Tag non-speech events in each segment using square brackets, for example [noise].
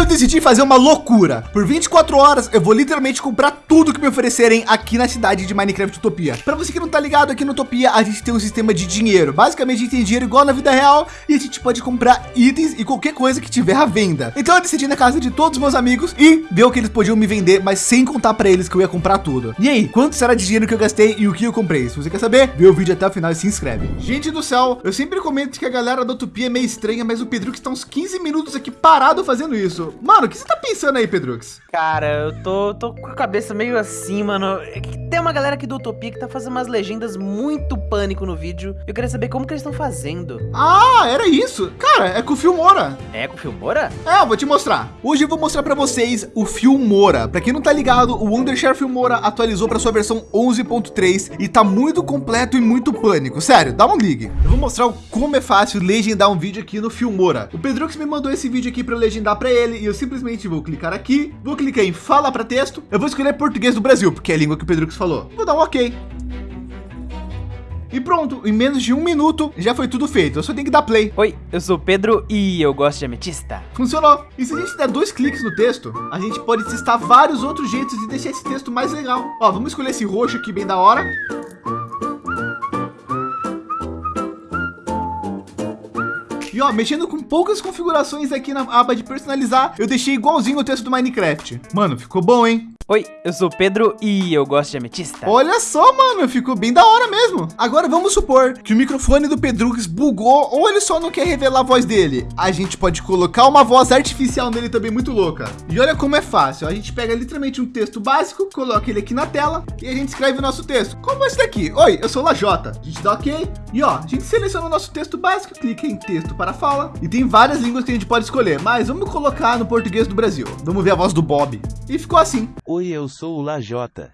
eu decidi fazer uma loucura. Por 24 horas, eu vou literalmente comprar tudo que me oferecerem aqui na cidade de Minecraft Utopia. Para você que não tá ligado, aqui no Utopia, a gente tem um sistema de dinheiro. Basicamente, a gente tem dinheiro igual na vida real e a gente pode comprar itens e qualquer coisa que tiver à venda. Então eu decidi na casa de todos os meus amigos e ver o que eles podiam me vender, mas sem contar para eles que eu ia comprar tudo. E aí, quanto será de dinheiro que eu gastei e o que eu comprei? Se você quer saber, vê o vídeo até o final e se inscreve. Gente do céu, eu sempre comento que a galera da Utopia é meio estranha, mas o Pedro está uns 15 minutos aqui parado fazendo isso. Mano, o que você tá pensando aí, Pedrux? Cara, eu tô, tô com a cabeça meio assim, mano. É que tem uma galera aqui do Utopia que tá fazendo umas legendas muito pânico no vídeo. Eu queria saber como que eles estão fazendo. Ah, era isso. Cara, é com o Filmora. É com o Filmora? É, eu vou te mostrar. Hoje eu vou mostrar para vocês o Filmora. Para quem não tá ligado, o Wondershare Filmora atualizou para sua versão 11.3 e tá muito completo e muito pânico. Sério, dá um ligue. Eu vou mostrar como é fácil legendar um vídeo aqui no Filmora. O Pedrux me mandou esse vídeo aqui para legendar para ele e eu simplesmente vou clicar aqui, vou clicar em fala para texto. Eu vou escolher português do Brasil, porque é a língua que o Pedrux falou. Vou dar um OK. E pronto, em menos de um minuto já foi tudo feito. Eu só tenho que dar play. Oi, eu sou o Pedro e eu gosto de ametista. Funcionou. E se a gente der dois cliques no texto, a gente pode testar vários outros jeitos de deixar esse texto mais legal. Ó, vamos escolher esse roxo aqui bem da hora. E ó, mexendo com poucas configurações aqui na aba de personalizar, eu deixei igualzinho o texto do Minecraft. Mano, ficou bom, hein? Oi, eu sou o Pedro e eu gosto de ametista. Olha só, mano, ficou bem da hora mesmo. Agora vamos supor que o microfone do Pedrux bugou ou ele só não quer revelar a voz dele. A gente pode colocar uma voz artificial nele também muito louca. E olha como é fácil. A gente pega literalmente um texto básico, coloca ele aqui na tela e a gente escreve o nosso texto. Como esse daqui. Oi, eu sou Lajota. A gente dá OK. E ó, a gente seleciona o nosso texto básico, clica em texto para fala e tem várias línguas que a gente pode escolher, mas vamos colocar no português do Brasil. Vamos ver a voz do Bob. E ficou assim. Oi, eu sou o Lajota.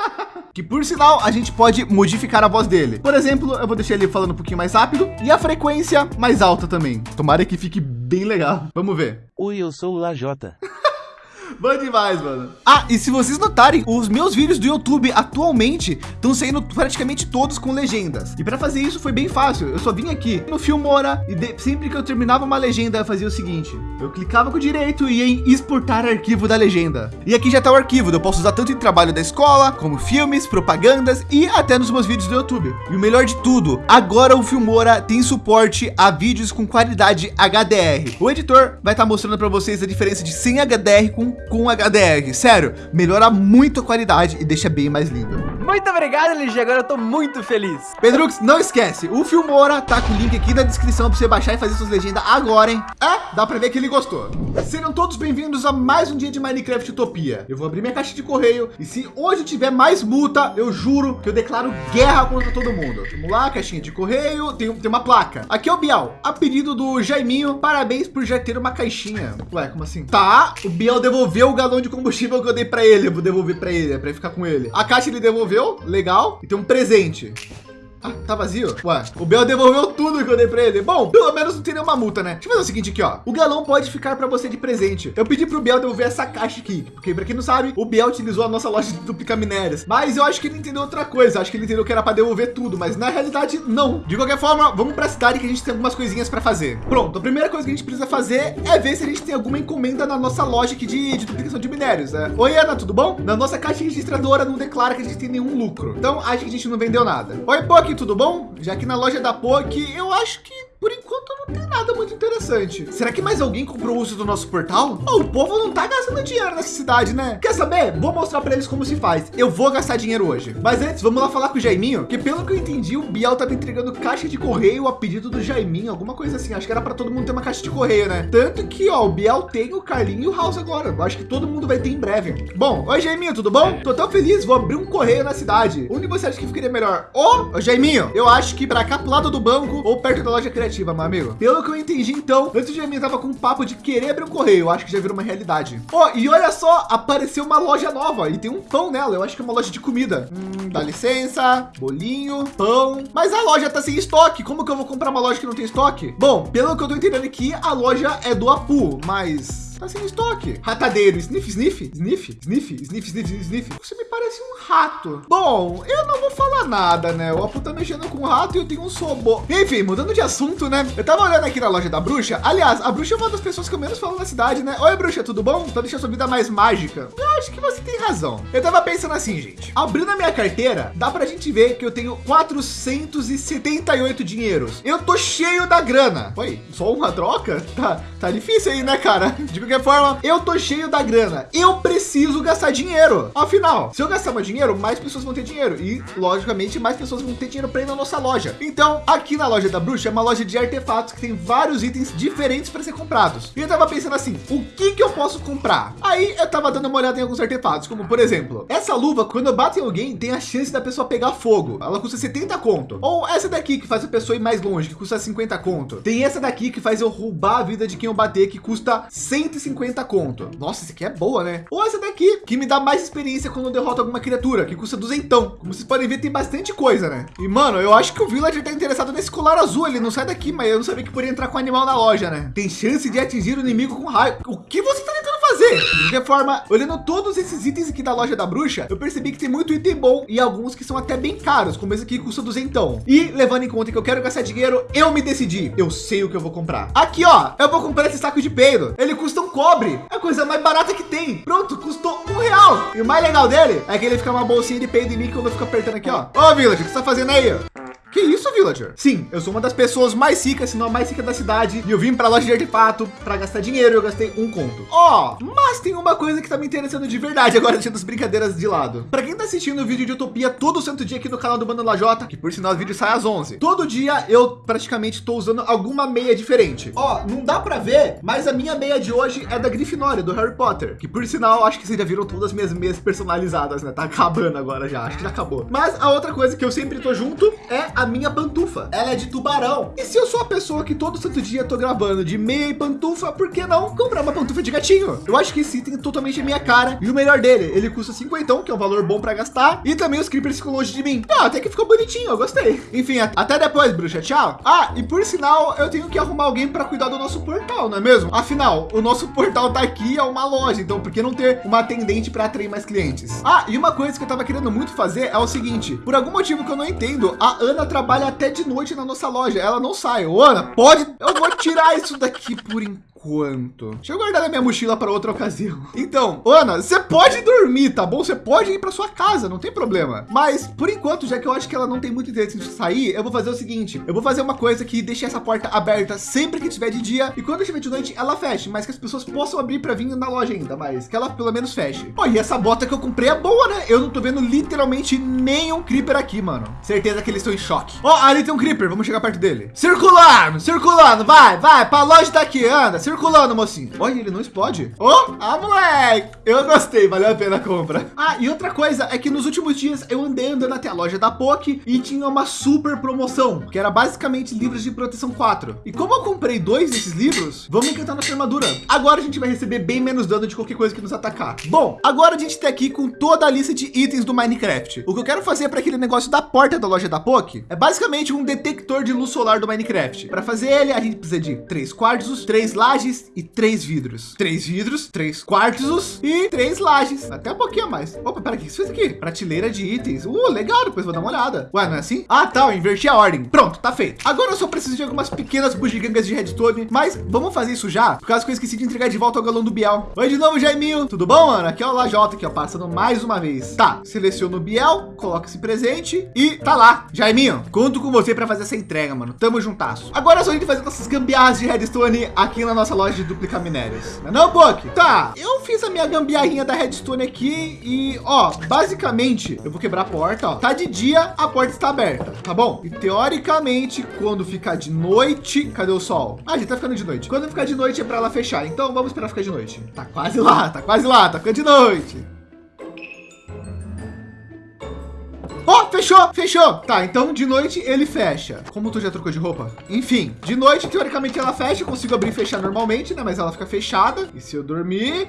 [laughs] que por sinal a gente pode modificar a voz dele. Por exemplo, eu vou deixar ele falando um pouquinho mais rápido e a frequência mais alta também. Tomara que fique bem legal. Vamos ver. Oi, eu sou o Lajota. [laughs] Bom demais, mano. Ah, e se vocês notarem, os meus vídeos do YouTube atualmente estão saindo praticamente todos com legendas. E para fazer isso foi bem fácil. Eu só vim aqui no Filmora e de... sempre que eu terminava uma legenda, eu fazia o seguinte. Eu clicava com o direito e ia em exportar arquivo da legenda. E aqui já está o arquivo. Eu posso usar tanto em trabalho da escola, como filmes, propagandas e até nos meus vídeos do YouTube. E o melhor de tudo, agora o Filmora tem suporte a vídeos com qualidade HDR. O editor vai estar tá mostrando para vocês a diferença de sem HDR com com HDR. Sério, melhora muito a qualidade e deixa bem mais lindo. Muito obrigado, LG. Agora eu tô muito feliz. Pedrux, não esquece. O Filmora tá com o link aqui na descrição para você baixar e fazer suas legendas agora, hein? É, dá para ver que ele gostou. Sejam todos bem-vindos a mais um dia de Minecraft Utopia. Eu vou abrir minha caixa de correio e se hoje tiver mais multa, eu juro que eu declaro guerra contra todo mundo. Vamos lá, caixinha de correio, tem, tem uma placa. Aqui é o Bial, a pedido do Jaiminho. Parabéns por já ter uma caixinha. Ué, como assim? Tá, o Bial devolveu o galão de combustível que eu dei para ele. Eu vou devolver para ele, é para ficar com ele. A caixa ele devolveu legal. E tem um presente. Ah, tá vazio? Ué, o Bel devolveu tudo que eu dei para ele. Bom, pelo menos não tem nenhuma multa, né? Deixa eu fazer o seguinte aqui, ó. O galão pode ficar para você de presente. Eu pedi pro Bel devolver essa caixa aqui, porque para quem não sabe, o Bel utilizou a nossa loja de duplicar minérios. Mas eu acho que ele entendeu outra coisa. Acho que ele entendeu que era para devolver tudo, mas na realidade não. De qualquer forma, vamos para a cidade que a gente tem algumas coisinhas para fazer. Pronto, a primeira coisa que a gente precisa fazer é ver se a gente tem alguma encomenda na nossa loja aqui de, de duplicação de minérios. Né? Oi, Ana, tudo bom? Na nossa caixa registradora não declara que a gente tem nenhum lucro. Então acho que a gente não vendeu nada. Oi, Tudo bom? Já que na loja da POC, eu acho que por enquanto não tem nada muito interessante. Será que mais alguém comprou o uso do nosso portal? Oh, o povo não tá gastando dinheiro nessa cidade, né? Quer saber? Vou mostrar para eles como se faz. Eu vou gastar dinheiro hoje. Mas antes, vamos lá falar com o Jaiminho, que pelo que eu entendi, o Biel tava entregando caixa de correio a pedido do Jaiminho, alguma coisa assim. Acho que era para todo mundo ter uma caixa de correio, né? Tanto que, ó, o Biel tem o Carlinho e o House agora. Eu acho que todo mundo vai ter em breve. Bom, oi Jaiminho, tudo bom? Tô tão feliz, vou abrir um correio na cidade. Onde você acha que ficaria melhor? Ô, oh, Jaiminho, eu acho que para cá pro lado do banco ou perto da loja criativa, meu amigo. Pelo que eu entendi, então, antes de mim tava com um papo de querer abrir um correio. Eu acho que já virou uma realidade. Ó, oh, e olha só, apareceu uma loja nova e tem um pão nela. Eu acho que é uma loja de comida. Hum, dá licença, bolinho, pão. Mas a loja tá sem estoque. Como que eu vou comprar uma loja que não tem estoque? Bom, pelo que eu tô entendendo aqui, a loja é do Apu, mas Tá sem estoque. Ratadeiro, sniff, sniff, sniff, sniff, sniff, sniff, sniff. Você me parece um rato. Bom, eu não vou falar nada, né? O Apu tá mexendo com o rato e eu tenho um sobô. Enfim, mudando de assunto, né? Eu tava olhando aqui na loja da bruxa. Aliás, a bruxa é uma das pessoas que eu menos falo na cidade, né? Oi, bruxa, tudo bom? Então deixa a sua vida mais mágica. Eu acho que você tem razão. Eu tava pensando assim, gente. Abrindo a minha carteira, dá pra gente ver que eu tenho 478 dinheiros. Eu tô cheio da grana. Oi, só uma troca? Tá, tá difícil aí, né, cara? [laughs] De qualquer forma, eu tô cheio da grana. Eu preciso gastar dinheiro. Afinal, se eu gastar mais dinheiro, mais pessoas vão ter dinheiro. E, logicamente, mais pessoas vão ter dinheiro para ir na nossa loja. Então, aqui na loja da bruxa é uma loja de artefatos que tem vários itens diferentes para ser comprados. E eu tava pensando assim, o que que eu posso comprar? Aí eu tava dando uma olhada em alguns artefatos, como por exemplo, essa luva, quando eu bato em alguém, tem a chance da pessoa pegar fogo. Ela custa 70 conto. Ou essa daqui que faz a pessoa ir mais longe, que custa 50 conto. Tem essa daqui que faz eu roubar a vida de quem eu bater, que custa 150 conto. Nossa, essa aqui é boa, né? Ou essa daqui, que me dá mais experiência quando eu derroto alguma criatura, que custa duzentão. Como vocês podem ver, tem bastante coisa, né? E, mano, eu acho que o Villager tá interessado nesse colar azul. Ele não sai daqui, mas eu não sabia que poderia entrar com animal na loja, né? Tem chance de atingir o inimigo com raio. O que você tá tentando fazer? De qualquer forma, olhando todos esses itens aqui da loja da bruxa, eu percebi que tem muito item bom e alguns que são até bem caros, como esse aqui que custa duzentão. E levando em conta que eu quero gastar dinheiro, eu me decidi. Eu sei o que eu vou comprar. Aqui, ó, eu vou comprar esse saco de peido. Ele custa um cobre. É a coisa mais barata que tem. Pronto, custou um real. E o mais legal dele é que ele fica uma bolsinha de peido em mim quando eu fico apertando aqui, ó. Ô, Village, o que você tá fazendo aí? Que isso, Villager? Sim, eu sou uma das pessoas mais ricas, se não a mais rica da cidade. E eu vim para a loja de artefato para gastar dinheiro. Eu gastei um conto. Ó, oh, mas tem uma coisa que tá me interessando de verdade agora, [laughs] deixando as brincadeiras de lado. Para quem tá assistindo o vídeo de Utopia todo santo dia aqui no canal do Bando Lajota, que por sinal o vídeo sai às 11. Todo dia eu praticamente tô usando alguma meia diferente. Ó, oh, não dá para ver, mas a minha meia de hoje é da Grifinória, do Harry Potter. Que por sinal, acho que vocês já viram todas as minhas meias personalizadas, né? Tá acabando agora já, acho que já acabou. Mas a outra coisa que eu sempre tô junto é a minha pantufa. Ela é de tubarão. E se eu sou a pessoa que todo santo dia tô gravando de meia e pantufa, por que não comprar uma pantufa de gatinho? Eu acho que esse item é totalmente a minha cara. E o melhor dele, ele custa 50, que é um valor bom para gastar. E também os creepers ficam longe de mim. Ah, até que ficou bonitinho, eu gostei. Enfim, até depois, bruxa. Tchau. Ah, e por sinal, eu tenho que arrumar alguém para cuidar do nosso portal, não é mesmo? Afinal, o nosso portal tá aqui, é uma loja. Então, por que não ter uma atendente para atrair mais clientes? Ah, e uma coisa que eu tava querendo muito fazer é o seguinte. Por algum motivo que eu não entendo, a Ana trabalha até de noite na nossa loja. Ela não sai. Ô, Ana, pode. Eu vou tirar isso daqui por enquanto quanto. Deixa eu guardar na minha mochila para outra ocasião. [laughs] Então, Ana, você pode dormir, tá bom? Você pode ir para sua casa, não tem problema. Mas por enquanto, já que eu acho que ela não tem muito interesse em sair, eu vou fazer o seguinte: eu vou fazer uma coisa que deixe essa porta aberta sempre que tiver de dia e quando estiver de noite ela feche, mas que as pessoas possam abrir para vir na loja ainda, mas que ela pelo menos feche. Pô, e essa bota que eu comprei é boa, né? Eu não tô vendo literalmente nenhum creeper aqui, mano. Certeza que eles estão em choque. Ó, oh, ali tem um creeper, vamos chegar perto dele. Circulando, circulando, vai, vai, para a loja tá aqui, anda circulando, mocinho. Olha, ele não explode. Oh, ah, moleque. Eu gostei, valeu a pena a compra. Ah, e outra coisa é que nos últimos dias eu andei andando até a loja da POC e tinha uma super promoção, que era basicamente livros de proteção 4. E como eu comprei dois desses livros, vamos encantar nossa armadura. Agora a gente vai receber bem menos dano de qualquer coisa que nos atacar. Bom, agora a gente está aqui com toda a lista de itens do Minecraft. O que eu quero fazer para aquele negócio da porta da loja da POC é basicamente um detector de luz solar do Minecraft. Para fazer ele, a gente precisa de três quartos, três lajes, lajes e três vidros. Três vidros, três quartos e três lajes. Até um pouquinho mais. Opa, pera, o que isso fez aqui? Prateleira de itens. Uh, legal, depois vou dar uma olhada. Ué, não é assim? Ah, tá, eu inverti a ordem. Pronto, tá feito. Agora eu só preciso de algumas pequenas bugigangas de redstone, mas vamos fazer isso já, por causa que eu esqueci de entregar de volta ao galão do Biel. Oi de novo, Jaiminho. Tudo bom, mano? Aqui é o Lajota, aqui, ó, passando mais uma vez. Tá, seleciono o Biel, coloca esse presente e tá lá. Jaiminho, conto com você para fazer essa entrega, mano. Tamo juntasso. Agora é só a gente fazer nossas gambiarras de redstone aqui na nossa loja de duplicar minérios. Não, não Book? Tá, eu fiz a minha gambiarrinha da redstone aqui e, ó, basicamente, eu vou quebrar a porta, ó. Tá de dia, a porta está aberta, tá bom? E teoricamente, quando ficar de noite, cadê o sol? Ah, já tá ficando de noite. Quando ficar de noite é para ela fechar. Então vamos esperar ficar de noite. Tá quase lá, tá quase lá, tá ficando de noite. Ó, oh, fechou, fechou. Tá, então de noite ele fecha. Como tu já trocou de roupa? Enfim, de noite, teoricamente ela fecha. Eu consigo abrir e fechar normalmente, né? Mas ela fica fechada. E se eu dormir,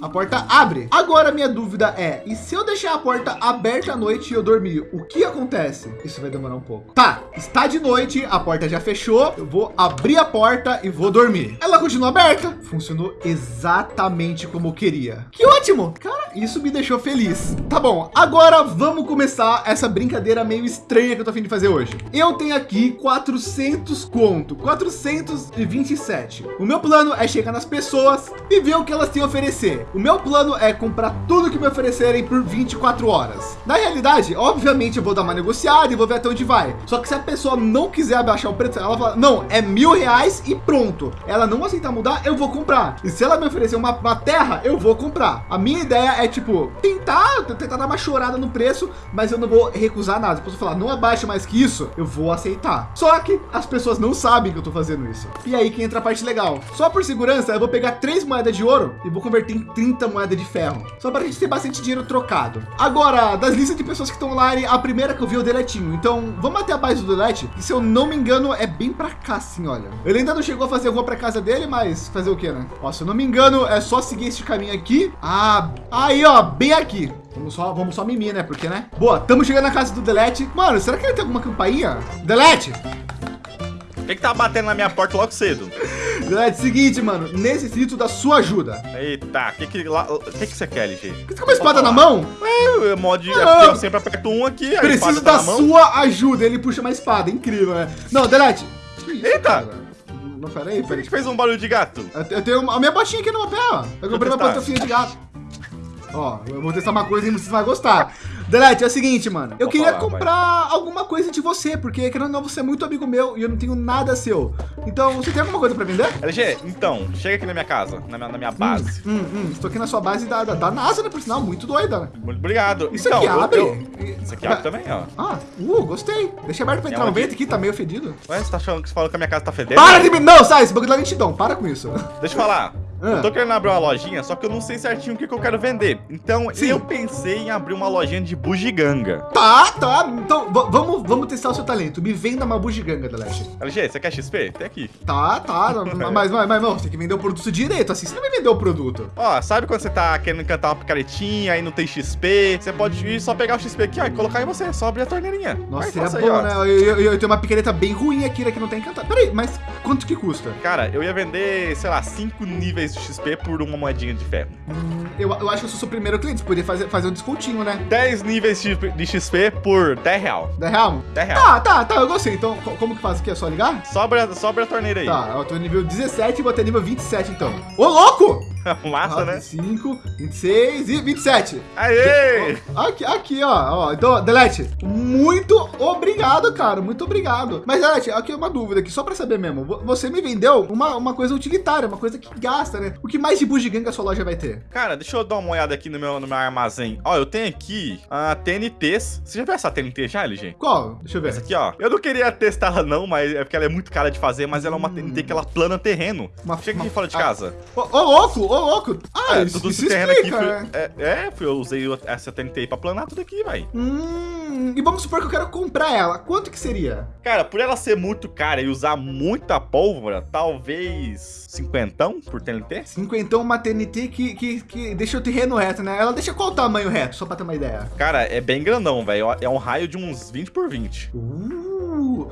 a porta abre. Agora minha dúvida é, e se eu deixar a porta aberta à noite e eu dormir, o que acontece? Isso vai demorar um pouco. Tá, está de noite, a porta já fechou, eu vou abrir a porta e vou dormir. Ela continua aberta, funcionou exatamente como eu queria. Que ótimo, cara, isso me deixou feliz. Tá bom, agora vamos começar essa brincadeira meio estranha que eu tô afim de fazer hoje. Eu tenho aqui 400 conto, 427. O meu plano é chegar nas pessoas e ver o que elas têm a oferecer. O meu plano é comprar tudo que me oferecerem por 24 horas. Na realidade, obviamente eu vou dar uma negociada e vou ver até onde vai. Só que se a pessoa não quiser abaixar o preço, ela fala, não, é mil reais e pronto. Ela não aceitar mudar, eu vou comprar. E se ela me oferecer uma, uma terra, eu vou comprar. A minha ideia é tipo, tentar, tentar dar uma chorada no preço, mas eu não vou recusar nada. Se a pessoa falar, não abaixa mais que isso, eu vou aceitar. Só que as pessoas não sabem que eu tô fazendo isso. E aí que entra a parte legal. Só por segurança, eu vou pegar três moedas de ouro e vou converter em 30 moedas de ferro. Só para a gente ter bastante dinheiro trocado. Agora, das listas de pessoas que estão online, a primeira que eu vi é o Deletinho. Então, vamos até a base do Delete, que se eu não me engano, é bem para cá, assim, olha. Ele ainda não chegou a fazer alguma para casa dele, mas fazer o que, né? Ó, se eu não me engano, é só seguir esse caminho aqui. Ah, aí, ó, bem aqui. Vamos só, vamos só mimir, né? Porque, né? Boa, estamos chegando na casa do Delete. Mano, será que ele tem alguma campainha? Delete! O que, que tá batendo na minha porta logo cedo? É seguinte, mano, necessito da sua ajuda. Eita, o que que, lá- que que você quer, LG? Você tá com uma espada na mão? É, mod, Ah, eu sempre aperto um aqui, a Preciso tá da mão. sua ajuda. Ele puxa uma espada, incrível, né? Não, Delete. Eita! cara? Não, peraí, Por que peraí. que fez um barulho de gato? Eu te- Eu tenho uma- a minha botinha aqui no meu pé, ó. Eu comprei uma pantufinha de gato. Ó, eu vou testar uma coisa e você vai gostar. Delete, é o seguinte, mano. Eu Vou queria falar, comprar alguma coisa de você, porque querendo ou não, você é muito amigo meu e eu não tenho nada seu. Então, você tem alguma coisa pra vender? LG, então, chega aqui na minha casa, na minha, na minha base. Hum, hum, estou aqui na sua base da, da, da NASA, né? Por sinal, muito doida, né? Muito obrigado. Isso então, aqui eu- abre? eu- Isso aqui abre também, ó. Ah, uh, gostei. Deixa aberto pra entrar um onde? vento aqui, tá meio fedido. Ué, você tá achando que você falou que a minha casa tá fedendo? Para de me... Não, sai, esse bagulho da lentidão, para com isso. Deixa eu falar. Ah. Eu tô querendo abrir uma lojinha, só que eu não sei certinho o que, que eu quero vender. Então, Sim. eu pensei em abrir uma lojinha de bugiganga. Tá, tá. Então, vamos, vamos testar o seu talento. Me venda uma bugiganga, Delete. LG, você quer XP? Tem aqui. Tá, tá. mas, mas, mas, não, você tem que vender o produto direito, assim. Você não vai vender o produto. Ó, sabe quando você tá querendo cantar uma picaretinha e não tem XP? Você pode ir só pegar o XP aqui, ó, e colocar em você. Só abrir a torneirinha. Nossa, Vai, faça bom, ó. né? Eu, eu, eu tenho uma picareta bem ruim aqui, né, que não tá encantada. Peraí, mas quanto que custa? Cara, eu ia vender, sei lá, 5 níveis de XP por uma moedinha de ferro. Hum, eu, eu acho que eu sou seu primeiro cliente. Poderia fazer, fazer um descontinho, né? 10 níveis de XP por 10 real. 10 real? 10 real. Tá, tá, tá. Eu gostei. Então, co- como que faz aqui? É só ligar? Sobra, sobra a torneira aí. Tá, eu tô nível 17 e vou até nível 27, então. Ô, louco! [laughs] Massa, né? 5, 26 e 27. Aê! Aqui, aqui, ó, ó. Então, Delete, muito obrigado, cara. Muito obrigado. Mas, Delete, aqui é uma dúvida aqui, só pra saber mesmo. Vo- Você me vendeu uma, uma coisa utilitária, uma coisa que gasta, né? O que mais de bugiganga a sua loja vai ter? Cara, deixa eu dar uma olhada aqui no meu, no meu armazém. Ó, eu tenho aqui a TNTs. Você já viu essa TNT já, LG? Qual? Deixa eu ver. Essa aqui, ó. Eu não queria testar ela não, mas é porque ela é muito cara de fazer, mas ela é uma TNT que ela plana terreno. Uma- Chega uma- aqui fora de ah, casa. Ô, ô, louco, louco. Ah, É, isso, tudo isso terreno aqui. explica, Foi, né? é, é, eu usei essa TNT aí pra planar tudo aqui, vai. Hum, e vamos supor que eu quero comprar ela. Quanto que seria? Cara, por ela ser muito cara e usar muita pólvora, talvez cinquentão por TNT? Cinquentão, uma TNT que, que, que deixa o terreno reto, né? Ela deixa qual tamanho reto, só pra ter uma ideia? Cara, é bem grandão, velho. É um raio de uns 20 por 20. Uh,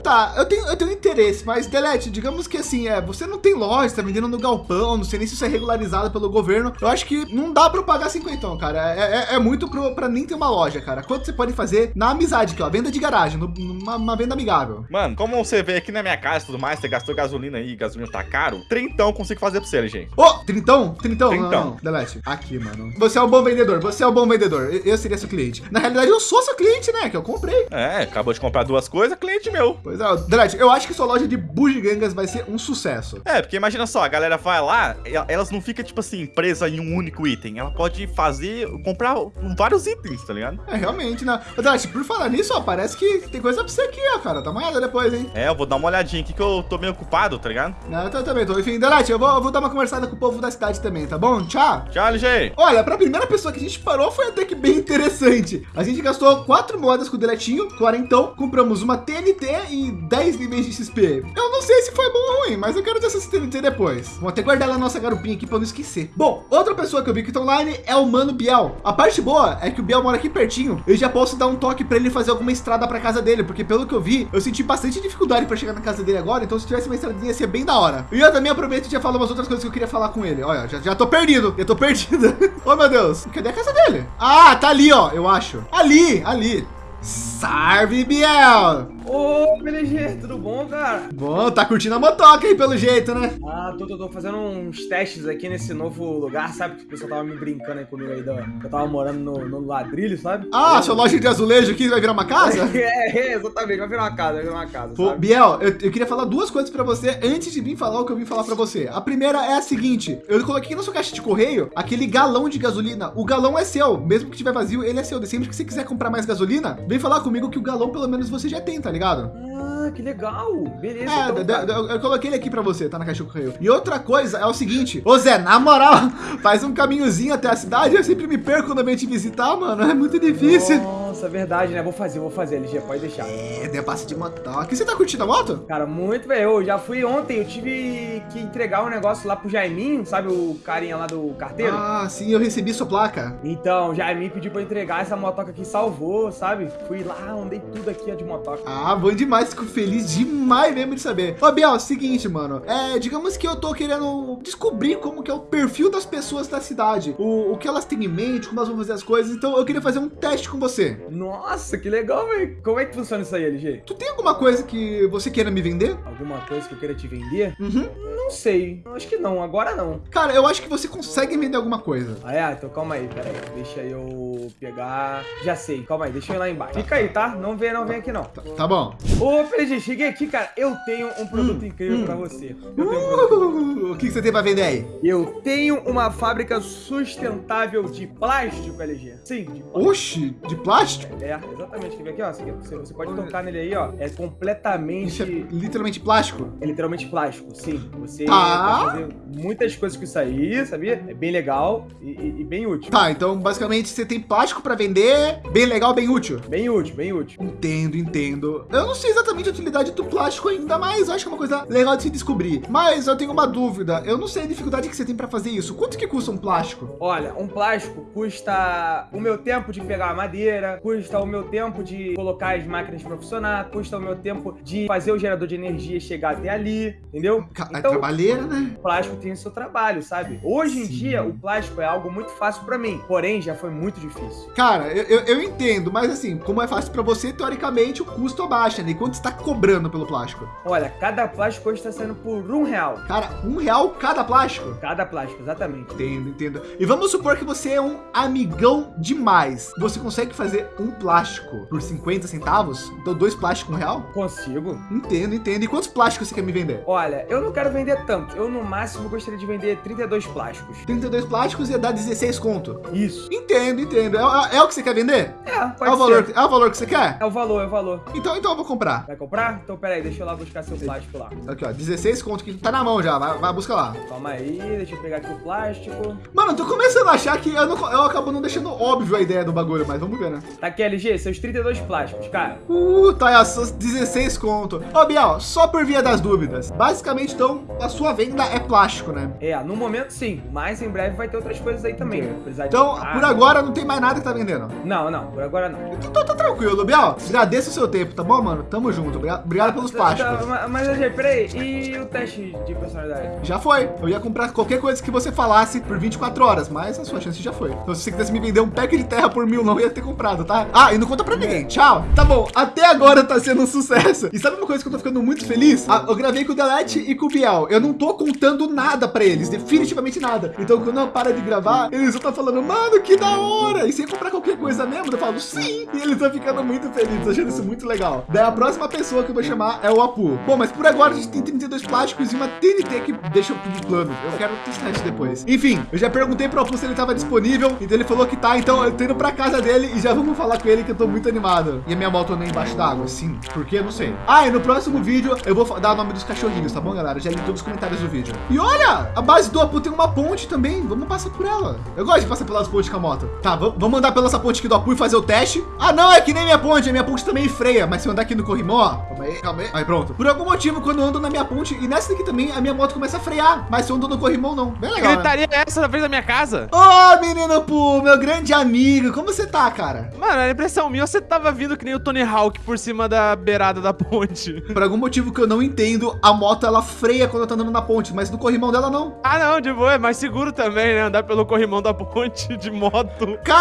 tá, eu tenho, eu tenho interesse, mas Delete, digamos que assim, é, você não tem loja, tá vendendo no galpão, não sei nem se isso é regularizado pelo governo. Eu acho que não dá pra eu pagar cinquentão, cara. É, é, é muito pro, pra nem ter uma loja, cara. Quanto você pode fazer na amizade aqui, ó, venda de garagem, numa uma venda amigável. Mano, como você vê aqui na minha casa e tudo mais, você gastou gasolina aí, gasolina tá caro, trintão consigo fazer pra você, LG. Ô, trintão? Trintão? Não, Trintão. não, Delete. Aqui, mano. Você é um bom vendedor, você é um bom vendedor. Eu, eu seria seu cliente. Na realidade, eu sou seu cliente, né? Que eu comprei. É, acabou de comprar duas coisas, cliente meu. Pois é, Delete, eu acho que sua loja de bugigangas vai ser um sucesso. É, porque imagina só, a galera vai lá, elas não ficam, tipo assim, presa em um único item. Ela pode fazer, comprar vários itens, tá ligado? É, realmente, né? Delete, por falar nisso, ó, parece que tem coisa pra você aqui, ó, cara. Dá uma olhada depois, hein? É, eu vou dar uma olhadinha aqui que eu tô meio ocupado, tá ligado? Não, eu também tô. Enfim, Delete, eu vou, eu vou dar uma conversada com o povo da cidade também, tá bom? Tchau! Tchau, LG. Olha, pra primeira pessoa que a gente parou foi até que bem interessante. A gente gastou quatro moedas com o Deletinho, quarentão, compramos uma TNT e de 10 níveis de XP. Eu não sei se foi bom ou ruim, mas eu quero ter essa TNT depois. Vou até guardar na nossa garupinha aqui para não esquecer. Bom, outra pessoa que eu vi que tá online é o Mano Biel. A parte boa é que o Biel mora aqui pertinho. Eu já posso dar um toque para ele fazer alguma estrada para casa dele, porque pelo que eu vi, eu senti bastante dificuldade para chegar na casa dele agora. Então se tivesse uma estradinha ia ser bem da hora. E eu também aproveito e já falo umas outras coisas que eu queria falar com ele. Olha, já, já tô perdido. Eu tô perdido. [laughs] oh meu Deus, cadê a casa dele? Ah, tá ali, ó. Eu acho. Ali, ali. Salve, Biel! Ô, PLG, tudo bom, cara? Bom, tá curtindo a motoca aí, pelo jeito, né? Ah, tô, tô, tô, fazendo uns testes aqui nesse novo lugar, sabe? Que o pessoal tava me brincando aí comigo aí, eu tava morando no, no ladrilho, sabe? Ah, sua loja de azulejo aqui vai virar uma casa? [laughs] é, é, exatamente, vai virar uma casa, vai virar uma casa, Pô, sabe? Biel, eu, eu, queria falar duas coisas pra você antes de vir falar o que eu vim falar pra você. A primeira é a seguinte, eu coloquei na sua caixa de correio aquele galão de gasolina. O galão é seu, mesmo que tiver vazio, ele é seu. Sempre que você quiser comprar mais gasolina, vem falar comigo que o galão pelo menos você já tem, tá ligado? Ah, que legal. Beleza. É, então, eu, eu, eu, coloquei ele aqui pra você, tá na caixa do correio. E outra coisa é o seguinte, ô Zé, na moral, [laughs] faz um caminhozinho até a cidade, eu sempre me perco quando eu venho te visitar, mano. É muito difícil. Nossa, é verdade, né? Vou fazer, vou fazer, LG, pode deixar. É, debate de motoque. Você tá curtindo a moto? Cara, muito, velho. Eu já fui ontem, eu tive que entregar um negócio lá pro Jaiminho, sabe o carinha lá do carteiro? Ah, sim, eu recebi sua placa. Então, o Jaiminho pediu pra eu entregar essa motoca aqui, salvou, sabe? Fui lá, andei tudo aqui ó, de motoca. Ah, bom demais, fico feliz demais mesmo de saber. Ô, Biel, é o seguinte, mano. É, digamos que eu tô querendo descobrir como que é o perfil das pessoas da cidade. O, o que elas têm em mente, como elas vão fazer as coisas. Então, eu queria fazer um teste com você. Nossa, que legal, velho. Como é que funciona isso aí, LG? Tu tem alguma coisa que você queira me vender? Alguma coisa que eu queira te vender? Uhum. Não sei. Acho que não, agora não. Cara, eu acho que você consegue vender alguma coisa. Ah, é? Então calma aí, pera aí. Deixa eu pegar... Já sei, calma aí, deixa eu ir lá embaixo. Fica aí, tá? Não vem, não vem aqui não. Tá, tá bom. Ô, PG, cheguei aqui, cara. Eu tenho um produto hum, incrível hum. pra você. Eu um o que, que você tem pra vender aí? Eu tenho uma fábrica sustentável de plástico, LG. Sim, de plástico. Oxi, de plástico? É, exatamente. Quer ver aqui, ó? Você, você pode tocar nele aí, ó. É completamente... Isso é literalmente plástico? É literalmente plástico, sim. Você tá. pode fazer muitas coisas com isso aí, sabia? É bem legal e, e, e bem útil. Tá, então basicamente você tem plástico pra vender, bem legal, bem útil. Bem útil, bem útil. Entendo, entendo. Eu não sei exatamente a utilidade do plástico ainda, mas acho que é uma coisa legal de se descobrir. Mas eu tenho uma dúvida. Eu não sei a dificuldade que você tem para fazer isso. Quanto que custa um plástico? Olha, um plástico custa o meu tempo de pegar a madeira, custa o meu tempo de colocar as máquinas para funcionar, custa o meu tempo de fazer o gerador de energia chegar até ali, entendeu? É então, trabalheira, né? O plástico tem o seu trabalho, sabe? Hoje em Sim. dia, o plástico é algo muito fácil para mim, porém já foi muito difícil. Cara, eu, eu, eu entendo, mas assim, como é fácil para você, teoricamente o custo abaixa, né? E quanto está cobrando pelo plástico? Olha, cada plástico hoje está saindo por um real. Cara, um real cada plástico? Cada plástico, exatamente. Entendo, entendo. E vamos supor que você é um amigão demais. Você consegue fazer um plástico por 50 centavos? Então dois plásticos um real? Consigo. Entendo, entendo. E quantos plásticos você quer me vender? Olha, eu não quero vender tanto. Eu no máximo gostaria de vender 32 plásticos. 32 plásticos ia dar 16 conto. Isso. Entendo, entendo. É, é, é o que você quer vender? É, pode é o valor, É o valor que você quer? É o valor, é o valor. Então, então eu vou comprar. Vai comprar? Então pera aí, deixa eu lá buscar seu plástico lá. Aqui, ó, 16 conto que tá na mão já, vai, vai buscar lá. Calma aí, deixa eu pegar aqui o plástico. Mano, eu tô começando a achar que eu, não, eu acabo não deixando óbvio a ideia do bagulho, mas vamos ver, né? Tá aqui, LG, seus 32 plásticos, cara. Uh, tá aí, ó, seus 16 conto. Ô, Biel, só por via das dúvidas. Basicamente, então, a sua venda é plástico, né? É, no momento sim, mas em breve vai ter outras coisas aí também. Né? Então, por agora não tem mais nada que tá vendendo? Não, não, por agora não. Então tá, tá tranquilo, Biel. Agradeço o seu tempo, tá bom, mano? Tamo junto. Obrigado, pelos tá, plásticos. Tá, mas, LG, peraí, e o teste de personalidade? Já foi. Eu ia comprar qualquer coisa que você falasse por 24 horas, mas a sua chance já foi. Então, se você quisesse me vender um pack de terra por mil, não ia ter comprado, tá? Ah, e não conta pra ninguém. Tchau. Tá bom, até agora tá sendo um sucesso. E sabe uma coisa que eu tô ficando muito feliz? Ah, eu gravei com o Delete e com o Biel. Eu não tô contando nada pra eles, definitivamente nada. Então, quando eu paro de gravar, eles vão estar falando, mano, que da hora. E sem comprar qualquer coisa mesmo, eu falo, sim. E eles estão ficando muito felizes, achando isso muito legal. Daí a próxima pessoa que eu vou chamar é o Apu. Bom, mas por agora a gente tem 32 plásticos e uma TNT que deixa eu pedir plano. Eu quero testar isso depois. Enfim, eu já perguntei pro Apu se ele estava disponível, então ele falou que tá. Então eu tô indo pra casa dele e já vamos falar com ele que eu tô muito animado. E a minha moto anda embaixo d'água? Sim. Por quê? Não sei. Ah, e no próximo vídeo eu vou dar o nome dos cachorrinhos, tá bom, galera? Já li todos nos comentários do vídeo. E olha, a base do Apu tem uma ponte também. Vamos passar por ela. Eu gosto de passar pelas pontes com a moto. Tá, vamos vamos andar pela essa ponte aqui do Apu e fazer o teste. Ah, não, é que nem minha ponte. A minha ponte também freia. Mas se eu andar aqui no corrimão, ó. Calma aí, calma aí. Aí, pronto. Por algum motivo, quando eu ando na minha ponte e nessa daqui também, a minha moto começa a frear. Mas se eu ando no corrimão, não. Bem legal, né? Gritaria é essa na frente da minha casa? Ô, menino Apu, meu grande amigo. Como você tá, cara? Mano, a impressão minha, você tava vindo que nem o Tony Hawk por cima da beirada da ponte. [laughs] Por algum motivo que eu não entendo, a moto ela freia quando eu tô andando na ponte, mas no corrimão dela não. Ah, não, de boa, é mais seguro também, né? Andar pelo corrimão da ponte de moto. Cara,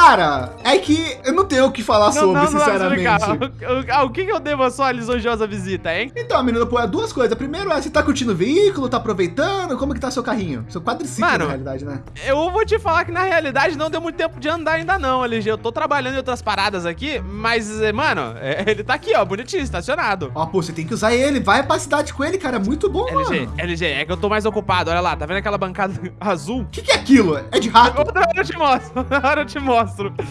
é que eu não tenho o que falar sobre, sinceramente. O, o que, que eu devo a sua lisonjosa visita, hein? Então, menino, pô, é duas coisas. Primeiro é, você tá curtindo o veículo, tá aproveitando? Como que tá seu carrinho? Seu quadriciclo, Mano, na realidade, né? Eu vou te falar que na realidade não deu muito tempo de andar ainda não, LG. Eu tô trabalhando em outras paradas aqui, mas, eh, mano, é- [laughs] ele tá aqui, ó, bonitinho, estacionado. Ó, pô, você tem que usar ele. Vai pra cidade com ele, cara. É muito bom, LG, mano. LG, é que eu tô mais ocupado, olha lá, tá vendo aquela bancada [laughs] azul? O que, que é aquilo? É de rato? Outra hora eu te mostro, [laughs] outra hora eu te mostro.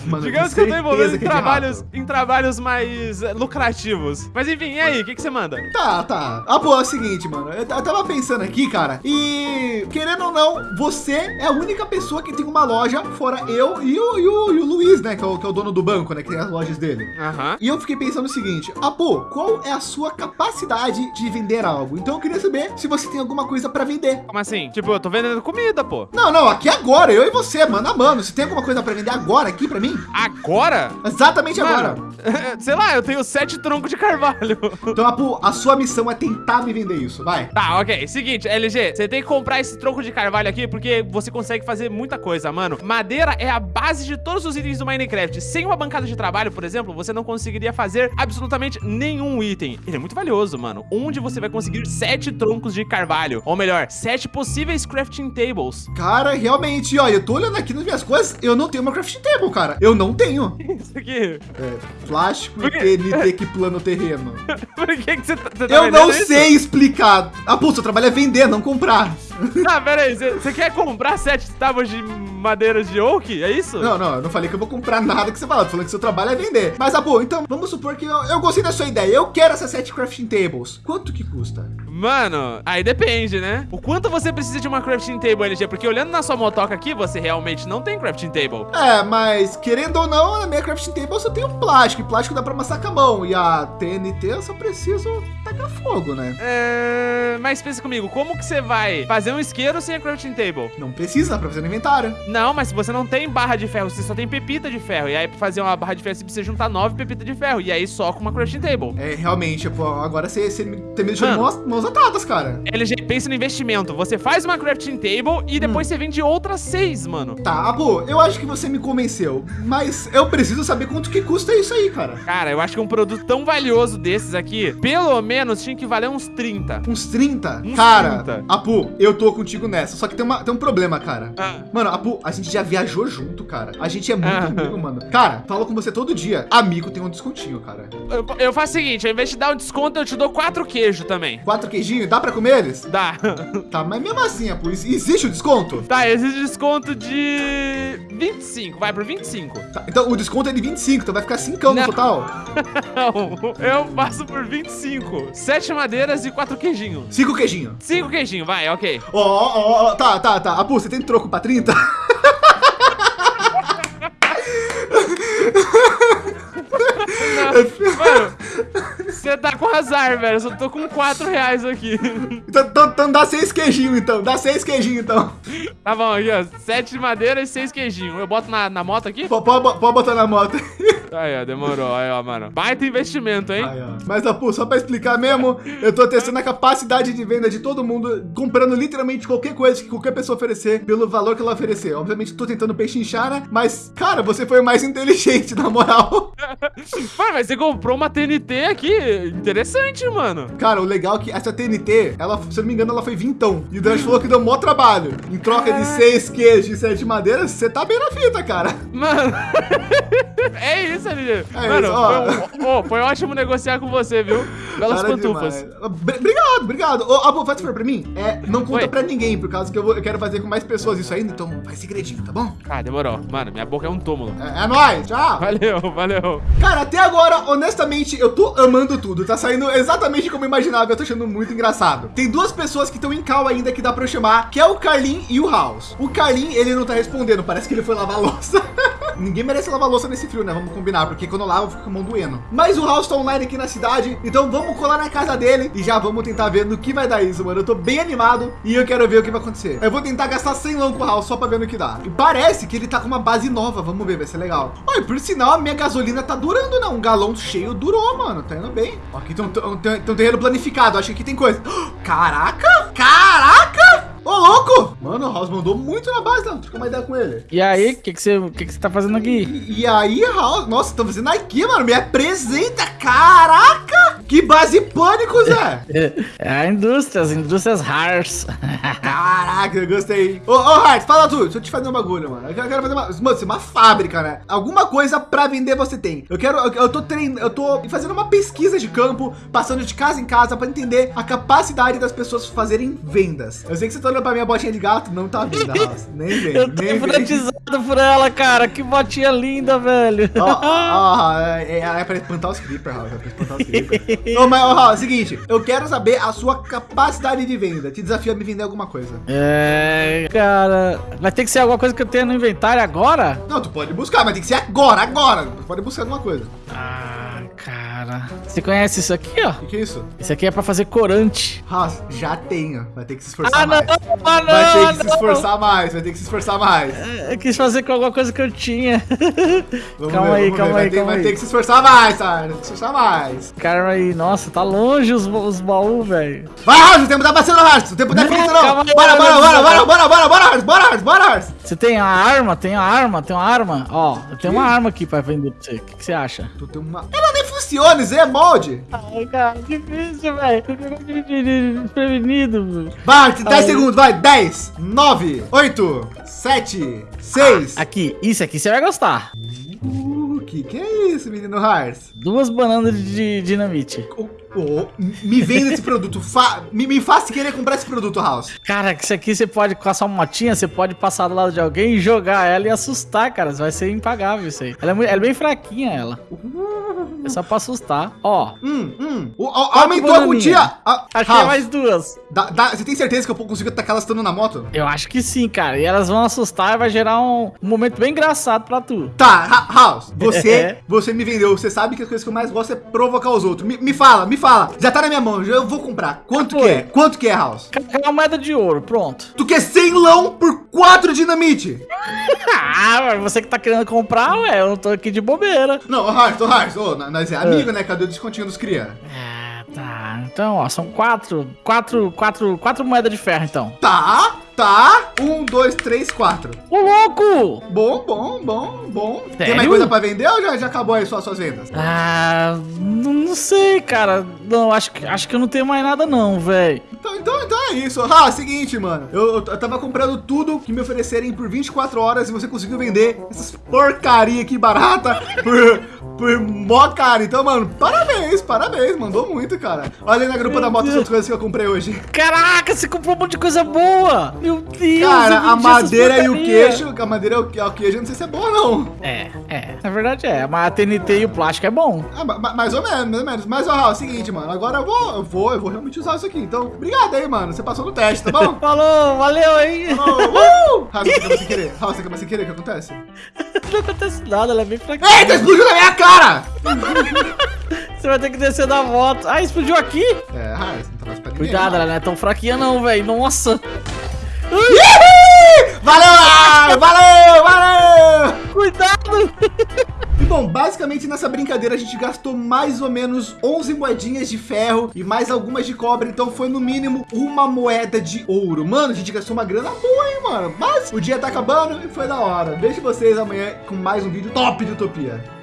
Mano, Digamos que eu tô envolvido em é trabalhos, em trabalhos mais eh, lucrativos. Mas enfim, e aí, o que, que você manda? Tá, tá. Ah, pô, é o seguinte, mano. Eu, eu tava pensando aqui, cara. E, querendo ou não, você é a única pessoa que tem uma loja, fora eu e o, e o, e o Luiz, né? Que é, o, que é o dono do banco, né? Que tem as lojas dele. Aham. E eu fiquei pensando o seguinte, ah, pô, qual é a sua capacidade de vender algo? Então eu queria saber se você tem alguma coisa para vender. Como assim? Tipo, eu tô vendendo comida, pô. Não, não, aqui agora, eu e você, mano a mano. Você tem alguma coisa para vender agora aqui para mim? Agora? Exatamente agora. Mano, [laughs] sei lá, eu tenho sete troncos de carvalho. Então, Apu, a sua missão é tentar me vender isso, vai. Tá, ok. Seguinte, LG, você tem que comprar esse tronco de carvalho aqui porque você consegue fazer muita coisa, mano. Madeira é a base de todos os itens do Minecraft. Sem uma bancada de trabalho, por exemplo, você não conseguiria fazer absolutamente nenhum item. Ele é muito valioso, mano. Onde você vai conseguir sete troncos de carvalho. Ou melhor, sete possíveis crafting tables. Cara, realmente, ó, eu tô olhando aqui nas minhas coisas, eu não tenho uma crafting table, cara. Eu não tenho. [laughs] Isso aqui. É, plástico Por e? TNT que plano terreno. [laughs] Por que, que você tá, você tá Eu não isso? sei explicar. Ah, pô, seu trabalho é vender, não comprar. [laughs] Ah, pera aí. Você quer comprar sete tábuas de madeiras de oak? É isso? Não, não, eu não falei que eu vou comprar nada que você falou. Falando que seu trabalho é vender. Mas, ah, pô, então vamos supor que eu, eu gostei da sua ideia. Eu quero essas sete crafting tables. Quanto que custa? Mano, aí depende, né? O quanto você precisa de uma crafting table, LG? Porque olhando na sua motoca aqui, você realmente não tem crafting table. É, mas querendo ou não, na minha crafting table eu só tenho plástico. E plástico dá pra amassar com a mão. E a TNT eu só preciso tacar fogo, né? É... Mas pensa comigo, como que você vai fazer um isqueiro sem a crafting table? Não precisa, dá pra fazer no inventário. Não, mas se você não tem barra de ferro, você só tem pepita de ferro. E aí, pra fazer uma barra de ferro, você precisa juntar nove pepitas de ferro. E aí, só com uma crafting table. É, realmente, pô, agora você, você me, você me deixou mãos, mãos atadas, cara. LG, pensa no investimento. Você faz uma crafting table e depois você vende outras seis, mano. Tá, Abu, eu acho que você me convenceu. Mas eu preciso saber quanto que custa isso aí, cara. Cara, eu acho que um produto tão valioso desses aqui, pelo menos tinha que valer uns 30. Uns 30? Uns cara, 30. Apu, eu tô contigo nessa. Só que tem, uma, tem um problema, cara. Ah. Mano, Apu, a gente já viajou junto, cara. A gente é muito Ah. amigo, mano. Cara, falo com você todo dia. Amigo tem um descontinho, cara. Eu, eu faço o seguinte, ao invés de dar um desconto, eu te dou quatro queijos também. Quatro queijinhos, dá pra comer eles? Dá. [laughs] Tá, mas mesmo assim, Apu, ex- existe o desconto? Tá, existe desconto de 25, vai pro 25. Tá, então o desconto é de 25, então vai ficar 5 no total. [laughs] Não, eu passo por 25. Sete madeiras e quatro queijinhos. 5 queijinhos. Cinco queijinhos, vai, ok. Ó, ó, ó, tá, tá, tá. Apu, você tem troco pra 30? Mano, você tá com azar, velho. Eu só tô com quatro reais aqui. Então, então, então dá 6 queijinhos, então. Dá 6 queijinhos, então. Tá bom, aqui, ó. Sete madeiras e seis queijinhos. Eu boto na, na moto aqui? Pode botar na moto. Aí, ó, demorou. Aí, ó, mano. Baita investimento, hein? Aí, ó. Mas, Apu, só pra explicar mesmo, eu tô testando a capacidade de venda de todo mundo, comprando literalmente qualquer coisa que qualquer pessoa oferecer, pelo valor que ela oferecer. Obviamente, tô tentando pechinchar, né? Mas, cara, você foi o mais inteligente, [laughs] na moral. [laughs] Mano, mas você comprou uma TNT aqui. Interessante, mano. Cara, o legal é que essa TNT, ela, se eu não me engano, ela foi vintão. E o Dash falou que deu mó trabalho. Em troca de seis queijos e sete madeiras, você tá bem na fita, cara. Mano. [laughs] é isso, LG? É Mano, isso, foi, um- ô, foi ótimo negociar com você, viu? Belas Para pantufas. demais. Obrigado, obrigado. Ô, Abu, faz favor pra mim. É, não conta Oi. pra ninguém, por causa que eu, vou- eu quero fazer com mais pessoas isso ainda, então faz segredinho, tá bom? Ah, demorou. Mano, minha boca é um túmulo. É, é nóis, tchau. Valeu, valeu. Cara, até agora, honestamente, eu tô amando tudo. Tá saindo exatamente como eu imaginava. Eu tô achando muito engraçado. Tem duas pessoas que estão em cal ainda que dá pra eu chamar, que é o Carlin e o House. O Carlin, ele não tá respondendo. Parece que ele foi lavar a louça. [laughs] Ninguém merece lavar louça nesse frio, né? Vamos combinar, porque quando eu lavo, eu fico com a mão doendo. Mas o House tá online aqui na cidade, então vamos colar na casa dele e já vamos tentar ver no que vai dar isso, mano. Eu tô bem animado e eu quero ver o que vai acontecer. Eu vou tentar gastar 100 lão com o House só pra ver no que dá. E parece que ele tá com uma base nova, vamos ver, vai ser legal. Olha, por sinal, a minha gasolina tá durando, né? Um galão cheio durou, mano. Tá indo bem. Aqui tem um, tem- tem um terreno planificado, acho que aqui tem coisa. [gasps] Caraca! Caraca! Ô, louco! Mano, o House mandou muito na base, não. Troca uma ideia com ele. E aí, o que que você que que tá fazendo aqui? E, e aí, House, nossa, estão fazendo aqui, mano. Me apresenta, caraca! Que base pânico, Zé! [laughs] É a indústria, as indústrias Hars. Caraca, eu gostei. Ô, ô, Hart, fala tudo. Deixa eu te fazer um bagulho, mano. Eu quero, fazer uma. Mano, é uma fábrica, né? Alguma coisa pra vender você tem. Eu quero. Eu, eu tô treinando. Eu tô fazendo uma pesquisa de campo, passando de casa em casa pra entender a capacidade das pessoas fazerem vendas. Eu sei que você tá olhando pra minha botinha de gato, não tá vendo. [laughs] Nem vem, Eu tô nem hipnotizado por ela, cara. Que botinha linda, velho. Ó, ó, [laughs] é, é, é pra espantar os creeper, Raul. É pra espantar os creeper. Ô, mas, ó, é o seguinte. Eu quero saber a sua capacidade de venda. Te desafio a me vender alguma coisa. É, cara. Vai ter que ser alguma coisa que eu tenha no inventário agora? Não, tu pode buscar, mas tem que ser agora, agora. Tu pode buscar alguma coisa. Ah, cara. Você conhece isso aqui, ó? O que, que é isso? Isso aqui é pra fazer corante. Raul, já tenho. Vai ter que se esforçar Ah, não, mais. ah, não, Vai ter que se não. esforçar mais. Vai ter que se esforçar mais. Eu quis fazer com alguma coisa que eu tinha. [laughs] Vamos Calma ver, aí, calma ver. Vai aí, ter, calma vai aí. ter que se esforçar mais, tá? Vai ter que se esforçar mais. Cara, aí, nossa, tá longe os, os baús, velho. Vai, Raul, o tempo tá passando, Raul. O tempo tá Não, finito, não. aí, Bora, bora, bora, bora, bora, bora, bora. Bora, bora. Você tem a arma? Tem a arma? Tem uma arma? Ó, eu tenho uma arma aqui pra vender pra você. O que, que você acha? Tu tem uma... Ela nem funciona, Zé, é molde. Ai, cara, difícil, velho. Desprevenido. Vai, 10 Ai. segundos, vai. 10, 9, 8, 7, 6. Aqui, isso aqui você vai gostar. Uh, que que é isso, menino Hars? Duas bananas de dinamite. Oh, oh, me venda esse produto. Fa me, me faça querer comprar esse produto, House. Cara, isso aqui você pode, com a sua motinha, você pode passar do lado de alguém jogar ela e assustar, cara. Vai ser impagável isso aí. Ela é, mui- ela é bem fraquinha, ela. É só pra assustar. Ó, Hum, hum. O- a- aumentou a quantia. Achei House, mais duas. você tem certeza que eu consigo tacar elas estando na moto? Eu acho que sim, cara. E elas vão assustar e vai gerar um, um momento bem engraçado pra tu. Tá, Ha- House, você, [laughs] É. você me vendeu. Você sabe que as coisas que eu mais gosto é provocar os outros. Me, me fala, me fala. Já tá na minha mão, eu vou comprar. Quanto que é? Quanto que é, House? É uma moeda de ouro, pronto. Tu quer 100 lão por 4 dinamite? [laughs] Ah, você que tá querendo comprar, ué, eu não tô aqui de bobeira. Não, ô, Hars, ô, Hars, ô, nós é amigo, né? Cadê o descontinho dos cria? Ah, tá. Então, ó, são quatro, quatro, quatro, quatro moedas de ferro, então. Tá, tá. Um, dois, três, quatro. Ô, louco! Bom, bom, bom, bom. Tem Sério? mais coisa pra vender ou já, já acabou aí só suas vendas? Ah, não, não sei, cara. Não, acho que, acho que eu não tenho mais nada não, velho. Então, então, então é isso. Ah, seguinte, mano. Eu, eu, tava comprando tudo que me oferecerem por 24 horas e você conseguiu vender essas porcaria aqui barata por, por mó caro. Então, mano, parabéns, parabéns. Mandou muito, cara. Olha aí na grupa da moto as outras coisas que eu comprei hoje. Caraca, você comprou um monte de coisa boa! Meu Deus! Cara, a madeira e o queixo, a madeira e o que- o queijo, eu não sei se é bom ou não. É, é. Na verdade é, mas a TNT e o plástico é bom. Ah, ma- ma- mais ou menos, mais ou menos. Mas, ó, é o seguinte, mano. Agora eu vou, eu vou, eu vou realmente usar isso aqui. Então, obrigado aí, mano. Você passou no teste, tá bom? [laughs] Falou, valeu aí! Oh, uh! Raul, você acabou sem querer. Raul, você acabou sem querer. O que acontece? [laughs] Não acontece nada, ela é bem fraquinha. Eita, explodiu na minha cara! [laughs] Você vai ter que descer da moto. Ah, explodiu aqui? É, Raul, você não tá mais pra ninguém. Cuidado, ela não é tão fraquinha não, velho. Nossa! Valeu! Valeu, valeu! Cuidado! E bom, basicamente nessa brincadeira a gente gastou mais ou menos 11 moedinhas de ferro e mais algumas de cobre, então foi no mínimo uma moeda de ouro. Mano, a gente gastou uma grana boa, hein, mano? Mas o dia tá acabando e foi da hora. Vejo vocês amanhã com mais um vídeo top de Utopia.